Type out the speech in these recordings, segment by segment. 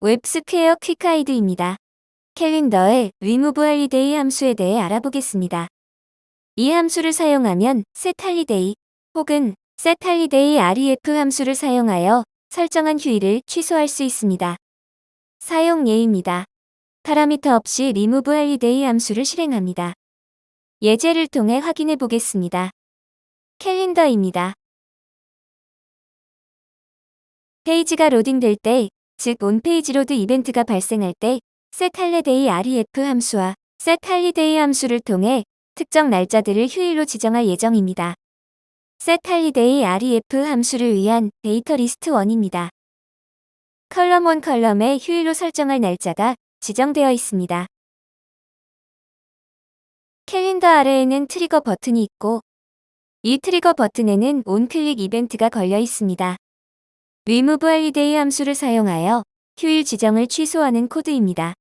웹스퀘어 quick guide입니다. 캘린더의 remove holiday 함수에 대해 알아보겠습니다. 이 함수를 사용하면 set holiday 혹은 set holiday ref 함수를 사용하여 설정한 휴일을 취소할 수 있습니다. 사용 예입니다. 파라미터 없이 remove holiday 함수를 실행합니다. 예제를 통해 확인해 보겠습니다. 캘린더입니다. 페이지가 로딩될 때, 즉 on page load 이벤트가 발생할 때 set holiday ref 함수와 set holiday 함수를 통해 특정 날짜들을 휴일로 지정할 예정입니다. set holiday ref 함수를 위한 데이터 리스트 1입니다. column 1 column에 휴일로 설정할 날짜가 지정되어 있습니다. 캘린더 아래에는 트리거 버튼이 있고 이 트리거 버튼에는 onclick 이벤트가 걸려 있습니다. Remove holiday 함수를 사용하여 휴일 지정을 취소하는 코드입니다.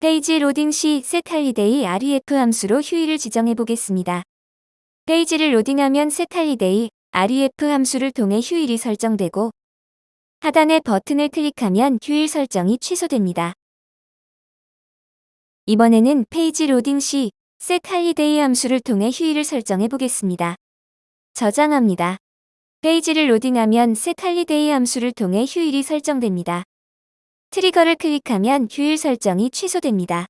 페이지 로딩 시 set holiday ref 함수로 휴일을 지정해 보겠습니다. 페이지를 로딩하면 set holiday ref 함수를 통해 휴일이 설정되고 하단의 버튼을 클릭하면 휴일 설정이 취소됩니다. 이번에는 페이지 로딩 시 set holiday 함수를 통해 휴일을 설정해 보겠습니다. 저장합니다. 페이지를 로딩하면 set holiday 함수를 통해 휴일이 설정됩니다. 트리거를 클릭하면 휴일 설정이 취소됩니다.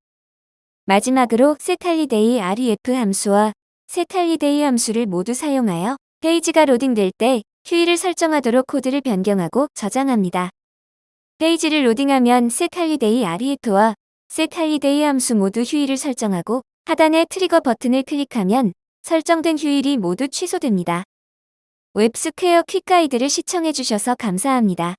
마지막으로 set holiday ref 함수와 set holiday 함수를 모두 사용하여 페이지가 로딩될 때 휴일을 설정하도록 코드를 변경하고 저장합니다. 페이지를 로딩하면 set holiday ref와 set holiday 함수 모두 휴일을 설정하고 하단의 트리거 버튼을 클릭하면 설정된 휴일이 모두 취소됩니다. 웹스퀘어 quick guide를 시청해주셔서 감사합니다.